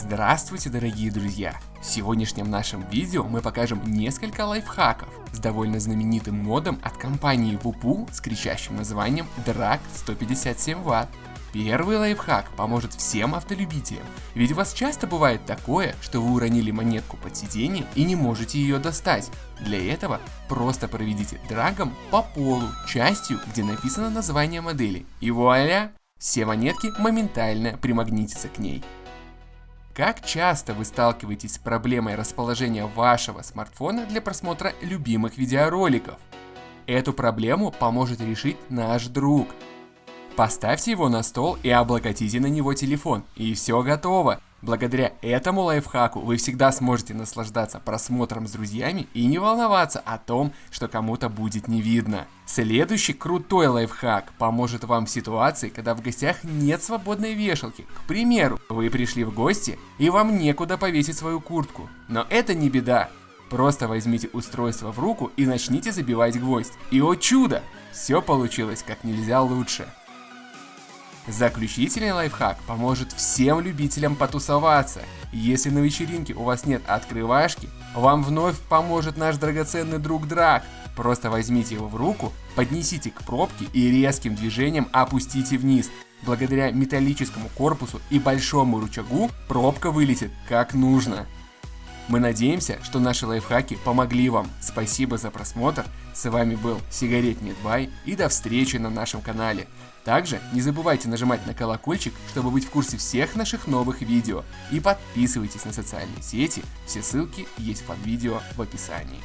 Здравствуйте, дорогие друзья! В сегодняшнем нашем видео мы покажем несколько лайфхаков с довольно знаменитым модом от компании Wupoo с кричащим названием Drag 157 Вт. Первый лайфхак поможет всем автолюбителям, ведь у вас часто бывает такое, что вы уронили монетку под сиденье и не можете ее достать. Для этого просто проведите драгом по полу частью, где написано название модели, и вуаля! Все монетки моментально примагнитятся к ней. Как часто вы сталкиваетесь с проблемой расположения вашего смартфона для просмотра любимых видеороликов? Эту проблему поможет решить наш друг. Поставьте его на стол и облокотите на него телефон, и все готово. Благодаря этому лайфхаку вы всегда сможете наслаждаться просмотром с друзьями и не волноваться о том, что кому-то будет не видно. Следующий крутой лайфхак поможет вам в ситуации, когда в гостях нет свободной вешалки. К примеру, вы пришли в гости и вам некуда повесить свою куртку. Но это не беда. Просто возьмите устройство в руку и начните забивать гвоздь. И о чудо! Все получилось как нельзя лучше. Заключительный лайфхак поможет всем любителям потусоваться. Если на вечеринке у вас нет открывашки, вам вновь поможет наш драгоценный друг Драк. Просто возьмите его в руку, поднесите к пробке и резким движением опустите вниз. Благодаря металлическому корпусу и большому рычагу пробка вылетит как нужно. Мы надеемся, что наши лайфхаки помогли вам. Спасибо за просмотр. С вами был Сигаретник Бай и до встречи на нашем канале. Также не забывайте нажимать на колокольчик, чтобы быть в курсе всех наших новых видео. И подписывайтесь на социальные сети, все ссылки есть под видео в описании.